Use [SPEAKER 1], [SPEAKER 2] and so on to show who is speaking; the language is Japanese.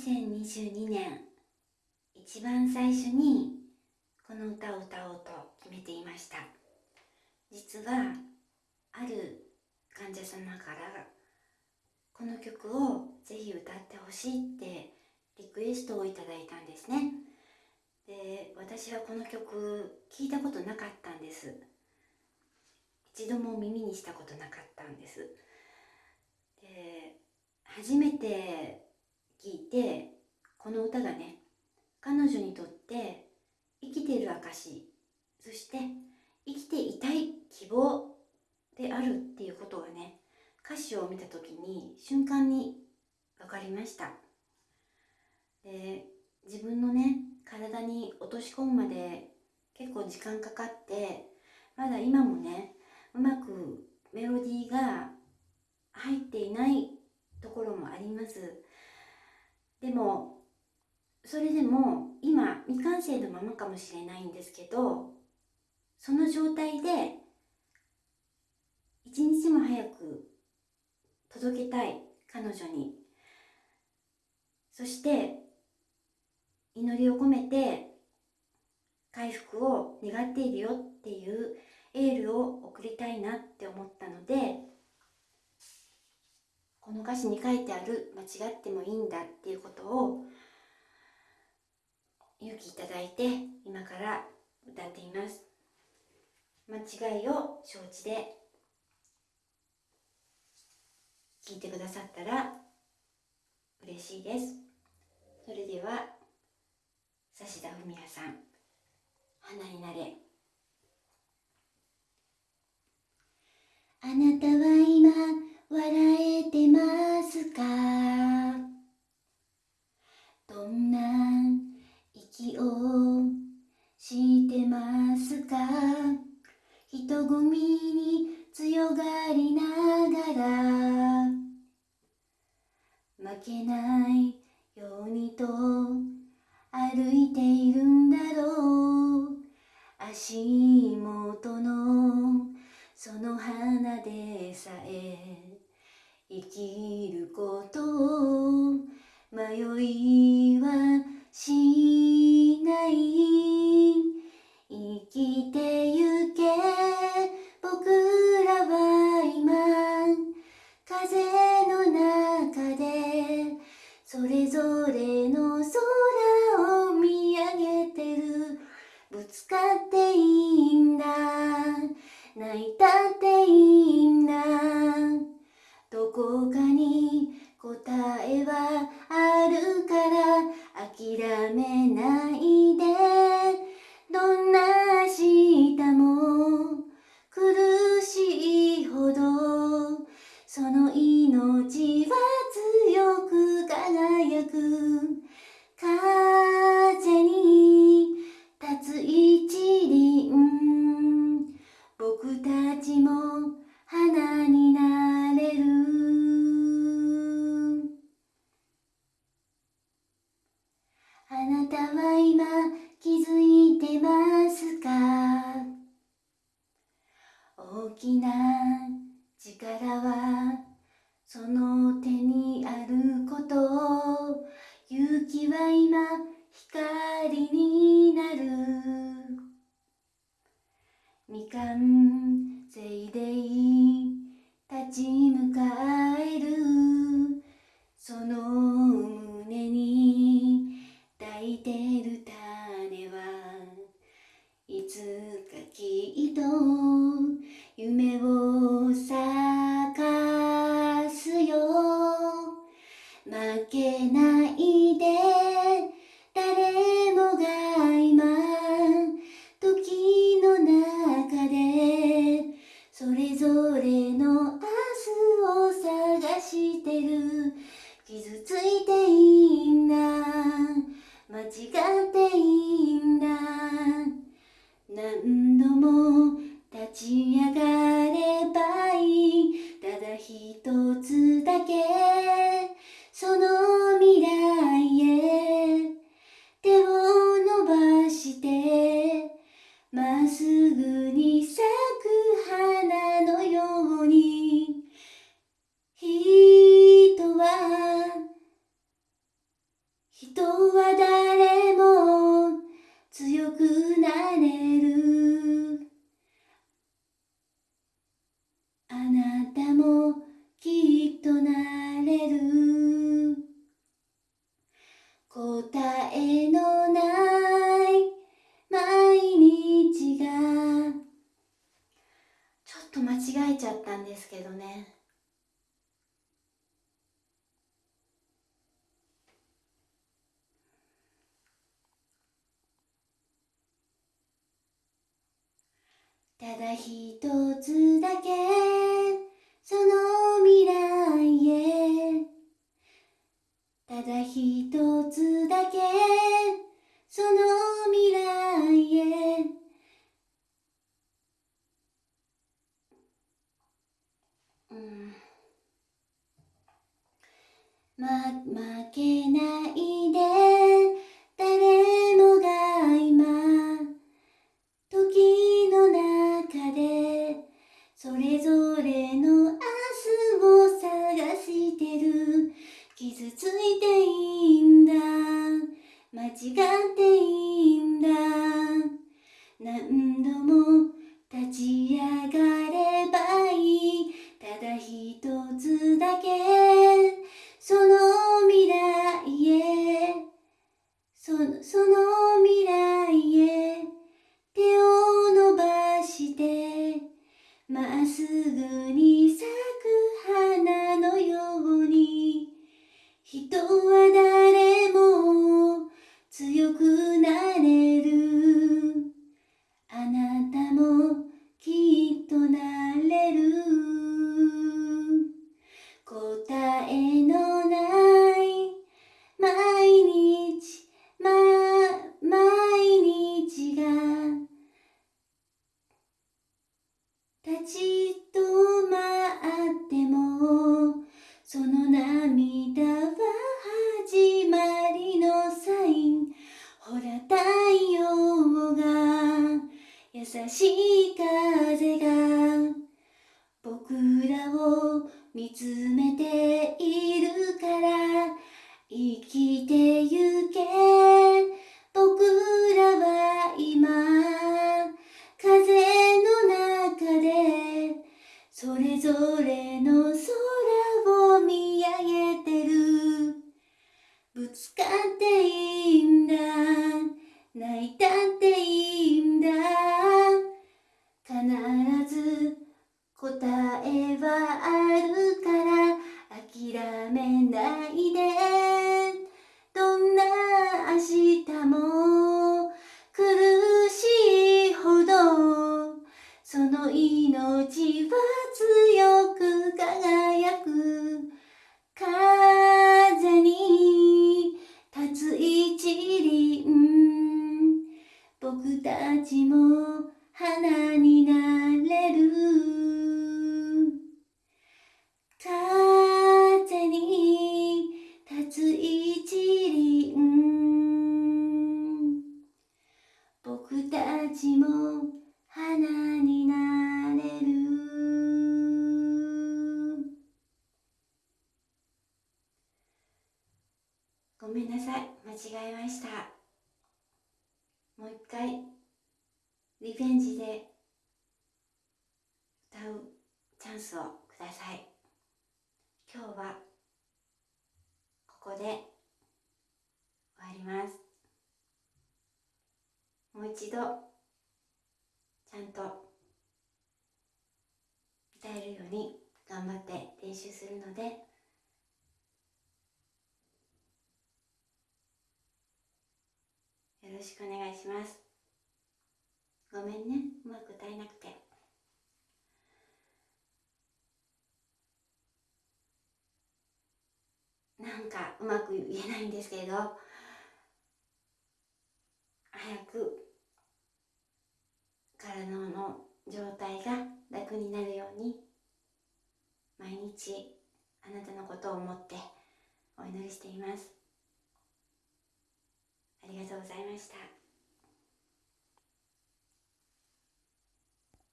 [SPEAKER 1] 2022年一番最初にこの歌を歌おうと決めていました。実はある患者様からこの曲をぜひ歌ってほしいってリクエストをいただいたんですね。で私はこの曲聞いたことなかったんです。一度も耳にしたことなかったんです。で初めて聞いてこの歌がね彼女にとって生きている証そして生きていたい希望であるっていうことがね歌詞を見た時に瞬間に分かりました。で自分のね体に落とし込むまで結構時間かかってまだ今もねうまくメロディーが入っていないところもあります。でもそれでも今未完成のままかもしれないんですけどその状態で一日も早く届けたい彼女に。そして祈りを込めて回復を願っているよっていうエールを送りたいなって思ったのでこの歌詞に書いてある間違ってもいいんだっていうことを勇気いただいて今から歌っています。間違いを承知で聞いてくださったら嬉しいです。それでは指田文也さん花になれ。あなたは人混みに強がりながら負けないようにと歩いているんだろう。足元のその花でさえ生きることを迷いはしない。生きてゆけ。僕らは今風の中でそれぞれの空を見上げてる。ぶつかっていいんだ。泣いたっていいんだ。どこかに答えは大きな力はその手にあること。を勇気は今光になる。未完成でい。立ち向かう。いでとなれる。答えのない毎日が。ちょっと間違えちゃったんですけどね。ただ一つだけそのただ一つだけその未来へ。ま、負けないで誰もが今時の中でそれぞれのつ見つめてい僕たちも花になれる。スをください。今日はここで終わります。もう一度ちゃんと歌えるように頑張って練習するのでよろしくお願いします。ごめんね。うまく歌えなくて。なんかうまく言えないんですけれど早く体の状態が楽になるように毎日あなたのことを思ってお祈りしていますありがとうございました。